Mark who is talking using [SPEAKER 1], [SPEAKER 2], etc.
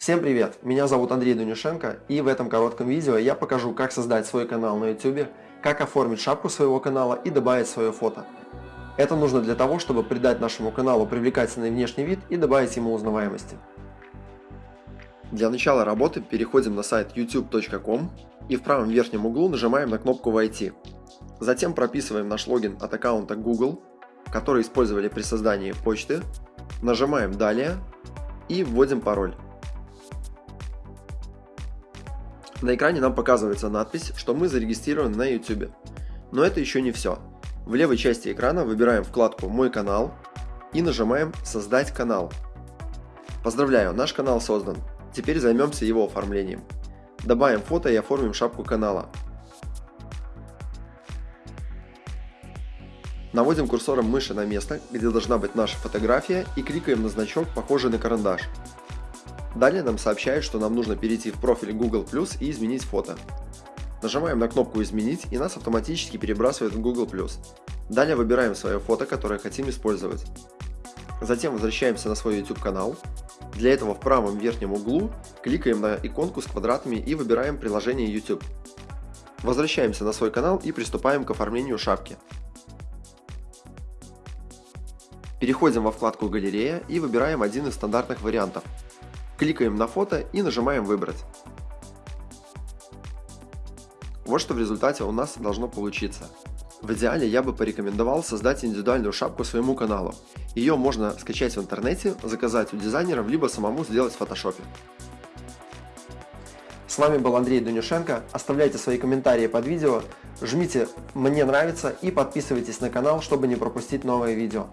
[SPEAKER 1] Всем привет! Меня зовут Андрей Дунюшенко и в этом коротком видео я покажу, как создать свой канал на YouTube, как оформить шапку своего канала и добавить свое фото. Это нужно для того, чтобы придать нашему каналу привлекательный внешний вид и добавить ему узнаваемости. Для начала работы переходим на сайт youtube.com и в правом верхнем углу нажимаем на кнопку «Войти». Затем прописываем наш логин от аккаунта Google, который использовали при создании почты, нажимаем «Далее» и вводим пароль. На экране нам показывается надпись, что мы зарегистрированы на YouTube. Но это еще не все. В левой части экрана выбираем вкладку «Мой канал» и нажимаем «Создать канал». Поздравляю, наш канал создан. Теперь займемся его оформлением. Добавим фото и оформим шапку канала. Наводим курсором мыши на место, где должна быть наша фотография и кликаем на значок, похожий на карандаш. Далее нам сообщают, что нам нужно перейти в профиль Google Plus и изменить фото. Нажимаем на кнопку «Изменить» и нас автоматически перебрасывает в Google. Далее выбираем свое фото, которое хотим использовать. Затем возвращаемся на свой YouTube канал. Для этого в правом верхнем углу кликаем на иконку с квадратами и выбираем приложение YouTube. Возвращаемся на свой канал и приступаем к оформлению шапки. Переходим во вкладку «Галерея» и выбираем один из стандартных вариантов Кликаем на фото и нажимаем «Выбрать». Вот что в результате у нас должно получиться. В идеале я бы порекомендовал создать индивидуальную шапку своему каналу. Ее можно скачать в интернете, заказать у дизайнеров, либо самому сделать в фотошопе. С вами был Андрей Дунюшенко. Оставляйте свои комментарии под видео, жмите «Мне нравится» и подписывайтесь на канал, чтобы не пропустить новые видео.